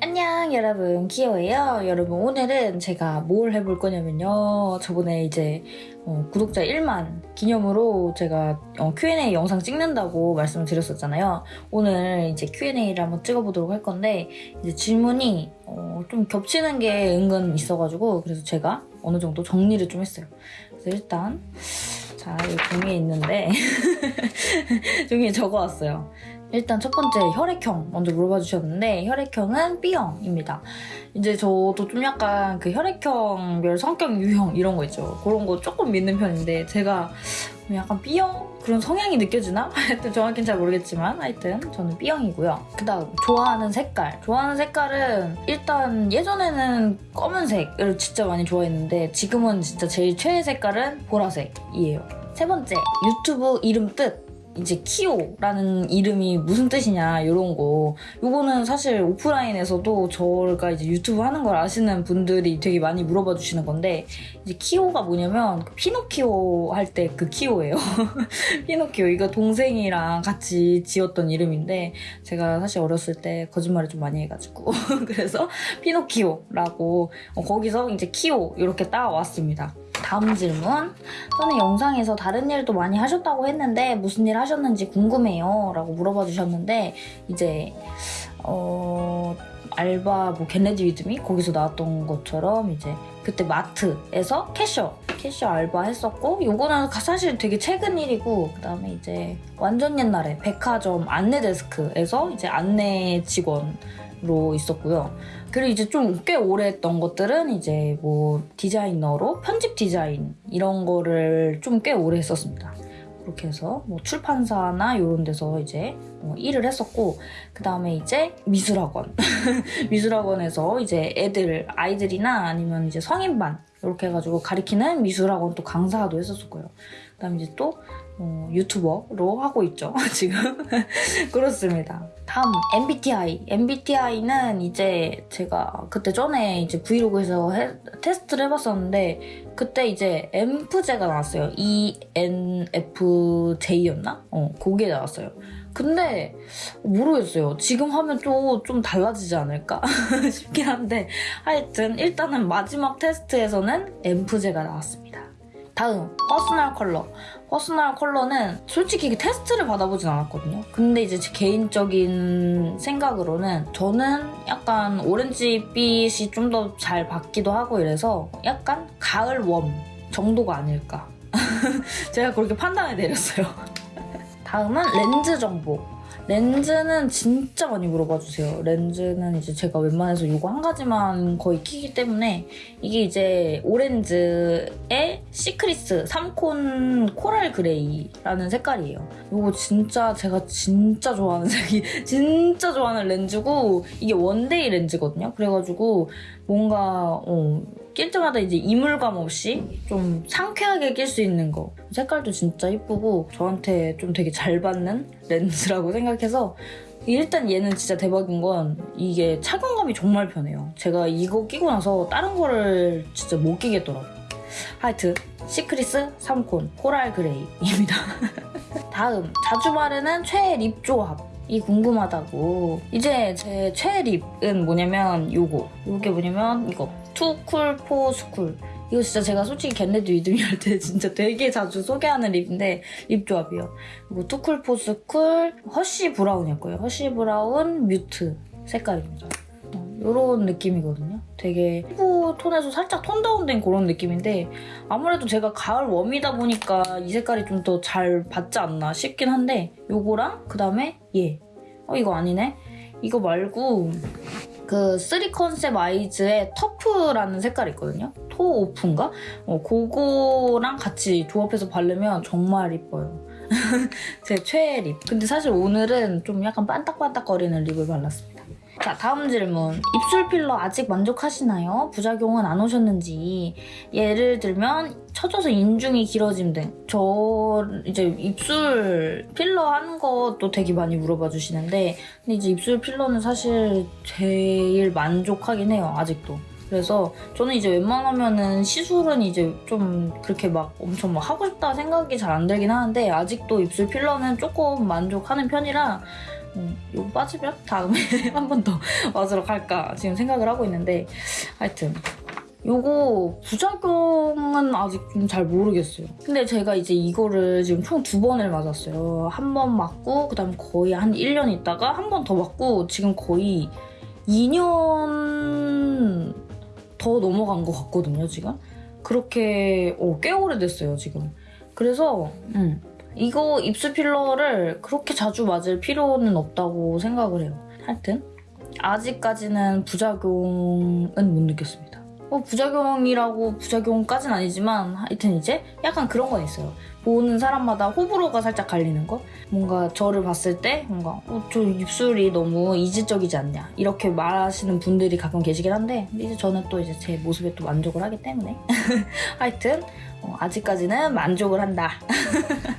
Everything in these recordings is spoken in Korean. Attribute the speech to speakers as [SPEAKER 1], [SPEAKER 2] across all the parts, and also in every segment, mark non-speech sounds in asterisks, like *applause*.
[SPEAKER 1] 안녕 여러분. 키오예요. 여러분 오늘은 제가 뭘 해볼 거냐면요. 저번에 이제 어, 구독자 1만 기념으로 제가 어, Q&A 영상 찍는다고 말씀을 드렸었잖아요. 오늘 이제 Q&A를 한번 찍어보도록 할 건데 이제 질문이 어, 좀 겹치는 게 은근 있어가지고 그래서 제가 어느 정도 정리를 좀 했어요. 그래서 일단 자 여기 종이에 있는데 *laughs* 종이에 적어왔어요 일단 첫 번째 혈액형 먼저 물어봐 주셨는데 혈액형은 B형입니다. 이제 저도 좀 약간 그 혈액형별 성격 유형 이런 거 있죠. 그런 거 조금 믿는 편인데 제가 약간 B형 그런 성향이 느껴지나? *laughs* 하여튼 정확히는 잘 모르겠지만 하여튼 저는 B형이고요. 그 다음 좋아하는 색깔. 좋아하는 색깔은 일단 예전에는 검은색을 진짜 많이 좋아했는데 지금은 진짜 제일 최애 색깔은 보라색이에요. 세 번째 유튜브 이름 뜻. 이제 키오라는 이름이 무슨 뜻이냐 이런 거. 요거는 사실 오프라인에서도 저가 이제 유튜브 하는 걸 아시는 분들이 되게 많이 물어봐 주시는 건데 이제 키오가 뭐냐면 그 피노키오 할 때 그 키오예요. *laughs* 피노키오. 이거 동생이랑 같이 지었던 이름인데 제가 사실 어렸을 때 거짓말을 좀 많이 해가지고. *laughs* 그래서 피노키오라고 어, 거기서 이제 키오 이렇게 따왔습니다 다음 질문. 전에 영상에서 다른 일도 많이 하셨다고 했는데 무슨 일 하셨는지 궁금해요. 라고 물어봐 주셨는데 이제 어... 알바 뭐 get ready with me 거기서 나왔던 것처럼 이제 그때 마트에서 cashier cashier 알바 했었고 요거는 사실 되게 최근 일이고 그 다음에 이제 완전 옛날에 백화점 안내 데스크에서 이제 안내 직원으로 있었고요. 그리고 이제 좀 꽤 오래 했던 것들은 이제 뭐 디자이너로 편집 디자인 이런 거를 좀 꽤 오래 했었습니다. 그렇게 해서 뭐 출판사나 이런 데서 이제 어, 일을 했었고 그 다음에 이제 미술학원 *laughs* 미술학원에서 이제 애들 아이들이나 아니면 이제 성인반 이렇게 해가지고 가리키는 미술학원 또 강사도 했었고요. 그 다음에 이제 또 어, 유튜버로 하고 있죠. *laughs* 지금 그렇습니다. 다음 MBTI. MBTI는 이제 제가 그때 전에 이제 브이로그에서 해, 테스트를 해봤었는데 그때 이제 엠프제가 나왔어요. ENFJ였나? 어, 그게 나왔어요. 근데 모르겠어요. 지금 하면 또 좀 달라지지 않을까 *laughs* 싶긴 한데 하여튼 일단은 마지막 테스트에서는 엠프제가 나왔습니다. 다음 퍼스널 컬러. 퍼스널 컬러는 솔직히 테스트를 받아보진 않았거든요. 근데 이제 제 개인적인 생각으로는 저는 약간 오렌지빛이 좀 더 잘 받기도 하고 이래서 약간 가을 warm 정도가 아닐까. *laughs* 제가 그렇게 판단을 내렸어요. *laughs* 다음은 렌즈 정보 렌즈는 진짜 많이 물어봐 주세요. 렌즈는 이제 제가 웬만해서 이거 한 가지만 거의 끼기 때문에 이게 이제 오렌즈의 시크리스 3con coral gray라는 색깔이에요. 이거 진짜 제가 진짜 좋아하는 *laughs* 색이 진짜 좋아하는 렌즈고 이게 one day 렌즈거든요. 그래가지고 뭔가 어, 낄 때마다 이제 이물감 없이 좀 상쾌하게 낄 수 있는 거. 색깔도 진짜 이쁘고 저한테 좀 되게 잘 받는 렌즈라고 생각해서 일단 얘는 진짜 대박인 건 이게 착용감이 정말 편해요. 제가 이거 끼고 나서 다른 거를 진짜 못 끼겠더라고요. 하여튼 시크리스 3콘 코랄 그레이입니다. *laughs* 다음 자주 바르는 최애 lip 조합 이 궁금하다고 이제 제 최애 lip은 뭐냐면 요거 요게 뭐냐면 이거 투쿨 포스쿨 이거 진짜 제가 솔직히 get ready with me 할때 진짜 되게 자주 소개하는 lip인데 lip 조합이요. 이거 투쿨 포스쿨 허쉬 브라운이었고요. 허쉬 브라운 mute 색깔입니다. 이런 어, 느낌이거든요. 되게 피부 톤에서 살짝 톤 다운된 그런 느낌인데 아무래도 제가 가을 warm이다 보니까 이 색깔이 좀 더 잘 받지 않나 싶긴 한데 요거랑 그다음에 얘. 어 이거 아니네? 이거 말고 그 쓰리 컨셉 아이즈의 taupe라는 색깔이 있거든요. taupe인가? 어, 그거랑 같이 조합해서 바르면 정말 이뻐요. *laughs* 제 최애 lip. 근데 사실 오늘은 좀 약간 반딱반딱거리는 lip을 발랐습니다. 자 다음 질문. 입술 필러 아직 만족하시나요? 부작용은 안 오셨는지. 예를 들면 처져서 인중이 길어짐 등. 저 이제 입술 필러 하는 것도 되게 많이 물어봐 주시는데 근데 이제 입술 필러는 사실 제일 만족하긴 해요 아직도. 그래서 저는 이제 웬만하면은 시술은 이제 좀 그렇게 막 엄청 막 하고 싶다 생각이 잘 안 들긴 하는데 아직도 입술 필러는 조금 만족하는 편이라 음, 이거 빠지면 다음에 *laughs* 한 번 더 맞으러 갈까 지금 생각을 하고 있는데 하여튼 요거 부작용은 아직 좀 잘 모르겠어요. 근데 제가 이제 이거를 지금 총 두 번을 맞았어요. 한 번 맞고 그다음 거의 한 1년 있다가 한 번 더 맞고 지금 거의 2년 더 넘어간 것 같거든요, 지금. 그렇게 어, 꽤 오래됐어요, 지금. 그래서 음, 이거 입술 필러를 그렇게 자주 맞을 필요는 없다고 생각을 해요. 하여튼 아직까지는 부작용은 못 느꼈습니다. 뭐 부작용이라고 부작용까진 아니지만 하여튼 이제 약간 그런 건 있어요. 보는 사람마다 호불호가 살짝 갈리는 거? 뭔가 저를 봤을 때 뭔가 어, 저 입술이 너무 이질적이지 않냐 이렇게 말하시는 분들이 가끔 계시긴 한데 이제 저는 또 이제 제 모습에 또 만족을 하기 때문에 *laughs* 하여튼 어, 아직까지는 만족을 한다. *laughs*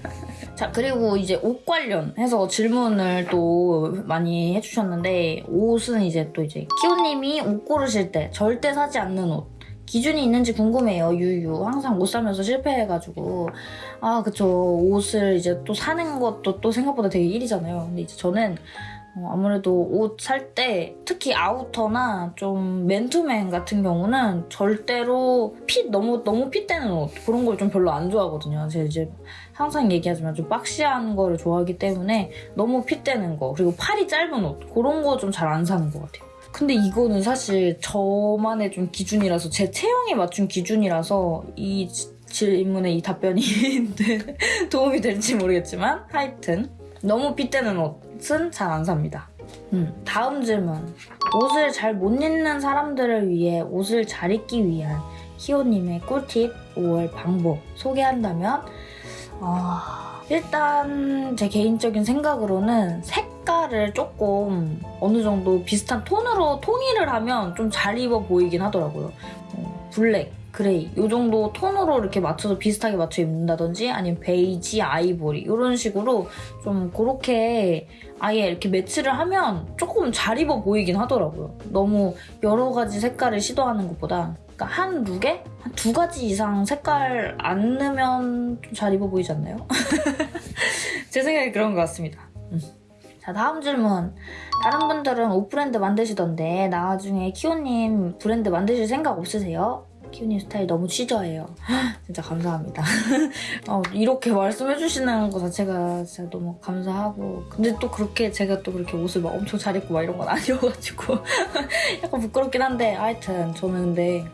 [SPEAKER 1] 자 그리고 이제 옷 관련해서 질문을 또 많이 해주셨는데 옷은 이제 또 이제 키오님이 옷 고르실 때 절대 사지 않는 옷. 기준이 있는지 궁금해요. 유유. 항상 옷 사면서 실패해가지고. 아 그쵸. 옷을 이제 또 사는 것도 또 생각보다 되게 일이잖아요. 근데 이제 저는 어, 아무래도 옷 살 때 특히 아우터나 좀 맨투맨 같은 경우는 절대로 핏 너무 너무 핏되는 옷 그런 걸 좀 별로 안 좋아하거든요. 제가 이제 항상 얘기하지만 좀 박시한 거를 좋아하기 때문에 너무 핏되는 거 그리고 팔이 짧은 옷 그런 거 좀 잘 안 사는 것 같아요. 근데 이거는 사실 저만의 좀 기준이라서 제 체형에 맞춘 기준이라서 이 질문에 이 답변이 *laughs* 도움이 될지 모르겠지만 하여튼 너무 핏되는 옷은 잘 안 삽니다. 음, 다음 질문. 옷을 잘 못 입는 사람들을 위해 옷을 잘 입기 위한 희호님의 꿀팁 옷 입을 방법 소개한다면 어, 일단 제 개인적인 생각으로는 색깔을 조금 어느 정도 비슷한 톤으로 통일을 하면 좀 잘 입어 보이긴 하더라고요. 어, 블랙, 그레이 이 정도 톤으로 이렇게 맞춰서 비슷하게 맞춰 입는다든지 아니면 베이지, 아이보리 이런 식으로 좀 그렇게 아예 이렇게 매치를 하면 조금 잘 입어 보이긴 하더라고요. 너무 여러 가지 색깔을 시도하는 것보다 그러니까 한 룩에 한 두 가지 이상 색깔 안 넣으면 좀 잘 입어 보이지 않나요? *laughs* 제 생각이 그런 것 같습니다. 음. 자 다음 질문 다른 분들은 옷 브랜드 만드시던데 나중에 키오님 브랜드 만드실 생각 없으세요? 키우님 스타일 너무 취저예요. *gasps* 진짜 감사합니다. *laughs* 어, 이렇게 말씀해주시는 것 자체가 진짜 너무 감사하고 근데 또 그렇게 제가 또 그렇게 옷을 막 엄청 잘 입고 막 이런 건 *laughs* 아니어가지고 *laughs* 약간 부끄럽긴 한데 하여튼 저는 근데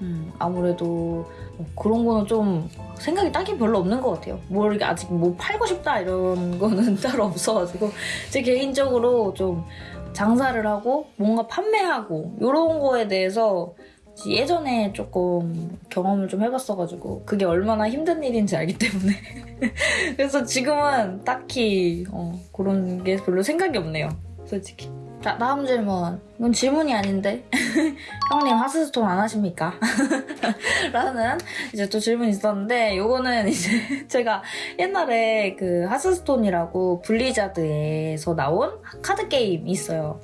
[SPEAKER 1] 음, 아무래도 뭐 그런 거는 좀 생각이 딱히 별로 없는 것 같아요. 뭐 이렇게 아직 뭐 팔고 싶다 이런 거는 따로 없어가지고 제 개인적으로 좀 장사를 하고 뭔가 판매하고 이런 거에 대해서 예전에 조금 경험을 좀 해봤어가지고 그게 얼마나 힘든 일인지 알기 때문에. *laughs* 그래서 지금은 딱히 어, 그런 게 별로 생각이 없네요 솔직히. 자 다음 질문. 이건 질문이 아닌데. *laughs* 형님 하스스톤 안 하십니까? *laughs* 라는 이제 또 질문이 있었는데 요거는 이제 제가 옛날에 그 하스스톤이라고 블리자드에서 나온 카드 게임이 있어요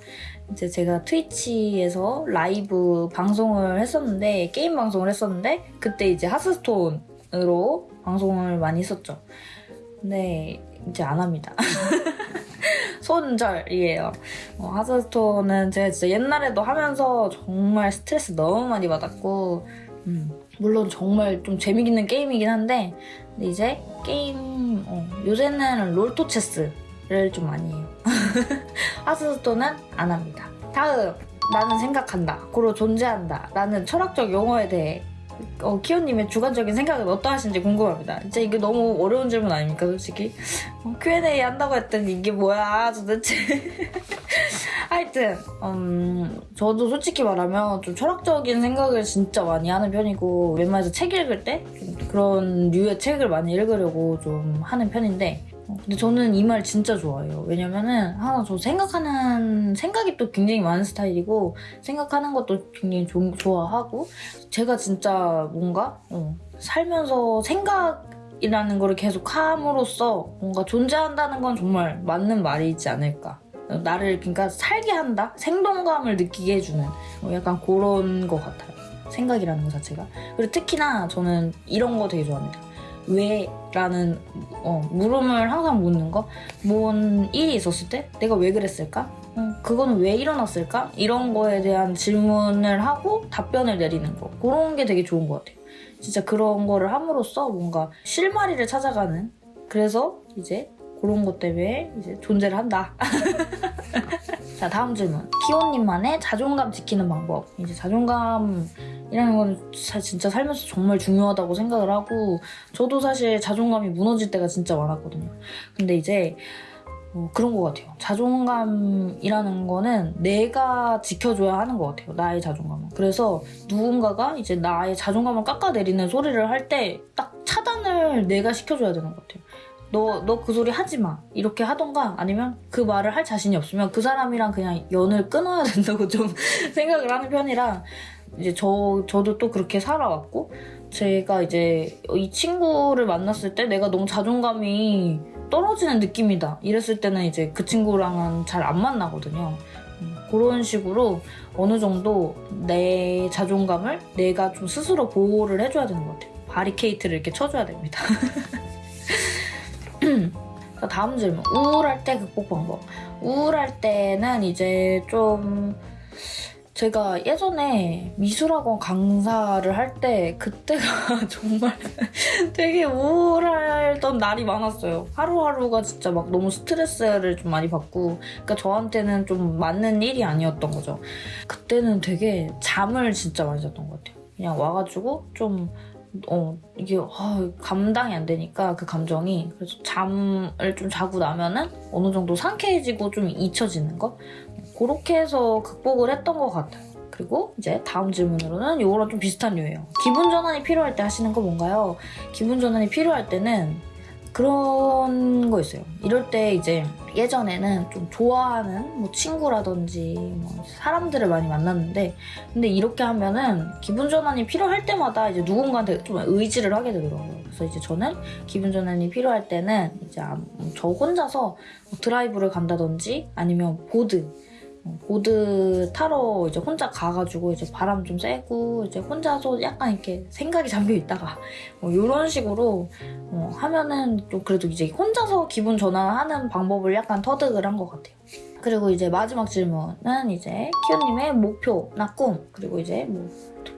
[SPEAKER 1] 이제 제가 트위치에서 라이브 방송을 했었는데 게임 방송을 했었는데 그때 이제 하스스톤으로 방송을 많이 했었죠. 근데 이제 안 합니다. *laughs* 손절이에요. 어, 하스스톤은 제가 진짜 옛날에도 하면서 정말 스트레스 너무 많이 받았고 음, 물론 정말 좀 재미있는 게임이긴 한데 근데 이제 게임 어, 요새는 롤토체스 를좀 많이 해요. *laughs* 하스스톤은 안 합니다. 다음 나는 생각한다. 고로 존재한다. 라는 철학적 용어에 대해 어, 키오님의 주관적인 생각은 어떠하신지 궁금합니다. 진짜 이게 너무 어려운 질문 아닙니까, 솔직히? 어, Q&A 한다고 했더니 이게 뭐야, 도대체. *laughs* 하여튼, 음, 저도 솔직히 말하면 좀 철학적인 생각을 진짜 많이 하는 편이고, 웬만해서 책 읽을 때 그런 류의 책을 많이 읽으려고 좀 하는 편인데, 근데 저는 이 말 진짜 좋아해요. 왜냐면은 하나 저 생각하는 생각이 또 굉장히 많은 스타일이고 생각하는 것도 굉장히 조, 좋아하고 제가 진짜 뭔가 어, 살면서 생각이라는 거를 계속 함으로써 뭔가 존재한다는 건 정말 맞는 말이지 않을까. 나를 그러니까 살게 한다? 생동감을 느끼게 해주는 어, 약간 그런 것 같아요. 생각이라는 것 자체가. 그리고 특히나 저는 이런 거 되게 좋아합니다. 왜 라는 어, 물음을 항상 묻는 거. 뭔 일이 있었을 때 내가 왜 그랬을까? 음, 그거는 왜 일어났을까? 이런 거에 대한 질문을 하고 답변을 내리는 거. 그런 게 되게 좋은 것 같아요. 진짜 그런 거를 함으로써 뭔가 실마리를 찾아가는 그래서 이제 그런 것 때문에 이제 존재를 한다. *laughs* 자 다음 질문. 키오님만의 자존감 지키는 방법. 이제 자존감이라는 건 사- 진짜 살면서 정말 중요하다고 생각을 하고 저도 사실 자존감이 무너질 때가 진짜 많았거든요. 근데 이제 어, 그런 것 같아요. 자존감이라는 거는 내가 지켜줘야 하는 것 같아요. 나의 자존감은. 그래서 누군가가 이제 나의 자존감을 깎아내리는 소리를 할 때 딱 차단을 내가 시켜줘야 되는 것 같아요. 너, 너 그 소리 하지 마. 이렇게 하던가 아니면 그 말을 할 자신이 없으면 그 사람이랑 그냥 연을 끊어야 된다고 좀 *laughs* 생각을 하는 편이라 이제 저, 저도 또 그렇게 살아왔고 제가 이제 이 친구를 만났을 때 내가 너무 자존감이 떨어지는 느낌이다. 이랬을 때는 이제 그 친구랑은 잘 안 만나거든요. 음, 그런 식으로 어느 정도 내 자존감을 내가 좀 스스로 보호를 해줘야 되는 것 같아요. 바리케이트를 이렇게 쳐줘야 됩니다. *laughs* *clears throat* 자, 다음 질문. 우울할 때 극복 방법. 우울할 때는 이제 좀 제가 예전에 미술학원 강사를 할 때 그때가 *laughs* 정말 되게 우울했던 날이 많았어요. 하루하루가 진짜 막 너무 스트레스를 좀 많이 받고 그러니까 저한테는 좀 맞는 일이 아니었던 거죠. 그때는 되게 잠을 진짜 많이 잤던 것 같아요. 그냥 와가지고 좀 어, 이게 아, 감당이 안 되니까 그 감정이 그래서 잠을 좀 자고 나면은 어느 정도 상쾌해지고 좀 잊혀지는 거 그렇게 해서 극복을 했던 것 같아요. 그리고 이제 다음 질문으로는 이거랑 좀 비슷한 류예요. 기분 전환이 필요할 때 하시는 거 뭔가요? 기분 전환이 필요할 때는 그런 거 있어요. 이럴 때 이제 예전에는 좀 좋아하는 뭐 친구라든지 뭐 사람들을 많이 만났는데 근데 이렇게 하면은 기분 전환이 필요할 때마다 이제 누군가한테 좀 의지를 하게 되더라고요. 그래서 이제 저는 기분 전환이 필요할 때는 이제 아- 저 혼자서 뭐 드라이브를 간다든지 아니면 보드 어, 보드 타러 이제 혼자 가가지고 이제 바람 좀 쐬고 이제 혼자서 약간 이렇게 생각이 잠겨 있다가 뭐 이런 식으로 어, 하면은 좀 그래도 이제 혼자서 기분 전환하는 방법을 약간 터득을 한 것 같아요. 그리고 이제 마지막 질문은 이제 키오님의 목표나 꿈 그리고 이제 뭐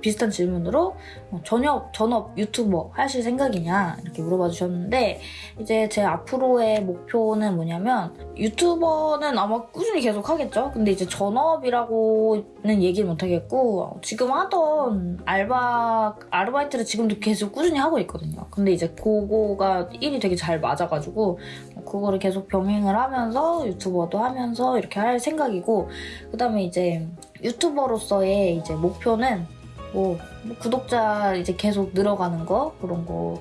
[SPEAKER 1] 비슷한 질문으로 어, 전업 전업 유튜버 하실 생각이냐 이렇게 물어봐 주셨는데 이제 제 앞으로의 목표는 뭐냐면 유튜버는 아마 꾸준히 계속 하겠죠. 근데 이제 전업이라고는 얘기를 못 하겠고 지금 하던 알바 아르바이트를 지금도 계속 꾸준히 하고 있거든요. 근데 이제 그거가 일이 되게 잘 맞아가지고 그거를 계속 병행을 하면서 유튜버도 하면서 이렇게 할 생각이고 그 다음에 이제 유튜버로서의 이제 목표는 뭐, 뭐 구독자 이제 계속 늘어가는 거 그런 거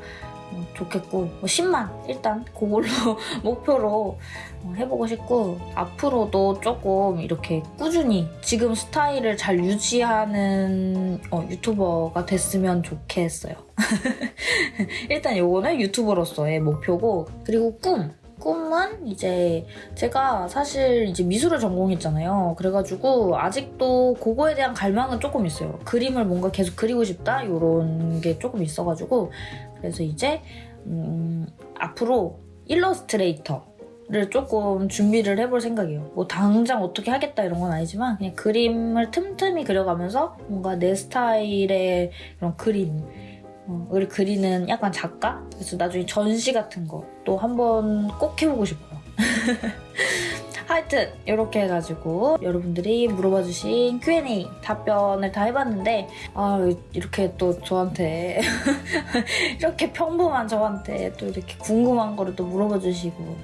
[SPEAKER 1] 어, 좋겠고 뭐 10만 일단 그걸로 *laughs* 목표로 어, 해보고 싶고 앞으로도 조금 이렇게 꾸준히 지금 스타일을 잘 유지하는 어, 유튜버가 됐으면 좋겠어요. *laughs* 일단 요거는 유튜버로서의 목표고 그리고 꿈 꿈은 이제 제가 사실 이제 미술을 전공했잖아요. 그래가지고 아직도 그거에 대한 갈망은 조금 있어요. 그림을 뭔가 계속 그리고 싶다 이런 게 조금 있어가지고 그래서 이제 음, 앞으로 일러스트레이터 를 조금 준비를 해볼 생각이에요. 뭐 당장 어떻게 하겠다 이런 건 아니지만 그냥 그림을 틈틈이 그려가면서 뭔가 내 스타일의 그런 그림 어, 을 그리는 약간 작가? 그래서 나중에 전시 같은 거 또 한번 꼭 해보고 싶어요. *laughs* 하여튼 이렇게 해가지고 여러분들이 물어봐주신 Q&A 답변을 다 해봤는데 아 이렇게 또 저한테 *laughs* 이렇게 평범한 저한테 또 이렇게 궁금한 거를 또 물어봐주시고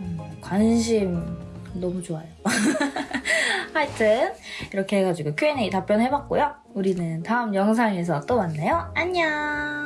[SPEAKER 1] 음, 관심 너무 좋아요. *laughs* 하여튼 이렇게 해가지고 Q&A 답변해봤고요. 우리는 다음 영상에서 또 만나요. 안녕!